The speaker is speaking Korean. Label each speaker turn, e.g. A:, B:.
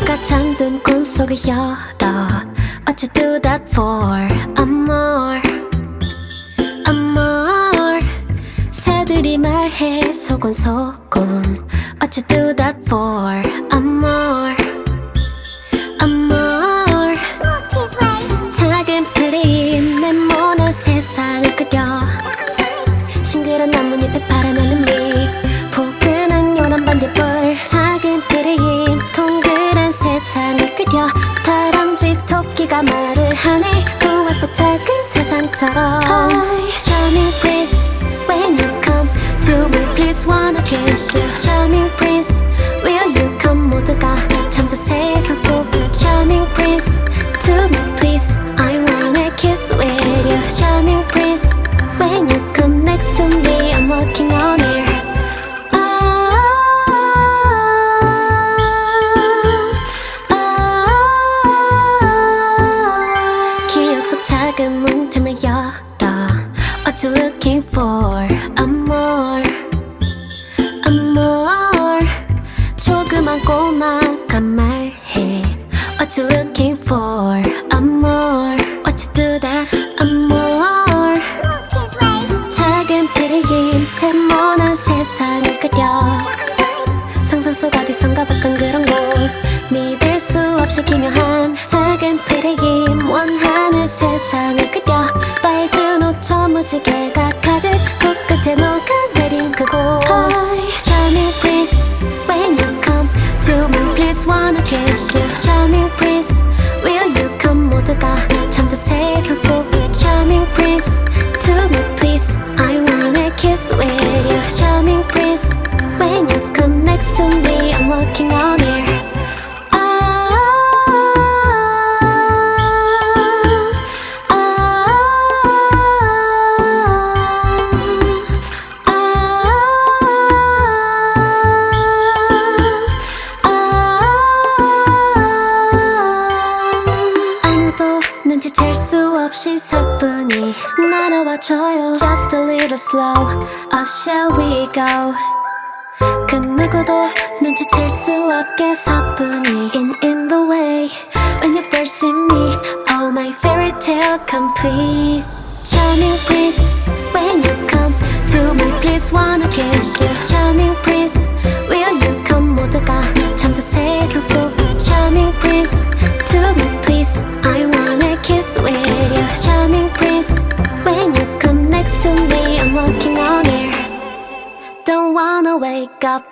A: 잠든 꿈속을 열어 What you do that for? Amor Amor 새들이 말해 소곤소곤. What you do that for? Amor Amor 작은 그림 네모난 세상을 그려. 싱그런 나뭇잎에 파란 하늘빛 포근한 요란 반딧불 토끼가 말을 하네 동화 속 작은 세상처럼 Hi, Charming Prince When you come to me please wanna kiss you Charming Prince Will you come 모두가 잠든 세상 속 Charming Prince To me please I wanna kiss with you Charming Prince 작은 문틈을 열어 What you looking for? Amor Amor 조그만 꼬마가 말해 What you looking for? Amor What you do that? Amor 작은 그림 세모난 세상을 그려 상상 속 어디선가 봤던 그런 곳 믿을 수 없이 기묘한 가 가득 코끝에 녹아내린 그곳 Hi, Charming Prince When you come to me please wanna kiss you Charming Prince Will you come 모두가 잠든 세상 속 Charming Prince To me please I wanna kiss with you Charming Prince When you come next to me I'm working on it 수 없이 사뿐히 날아와줘요 Just a little slow Oh shall we go 그 누구도 눈치챌 수 없게 사뿐히 In in the way When you first see me Oh my fairy tale complete Wanna wake up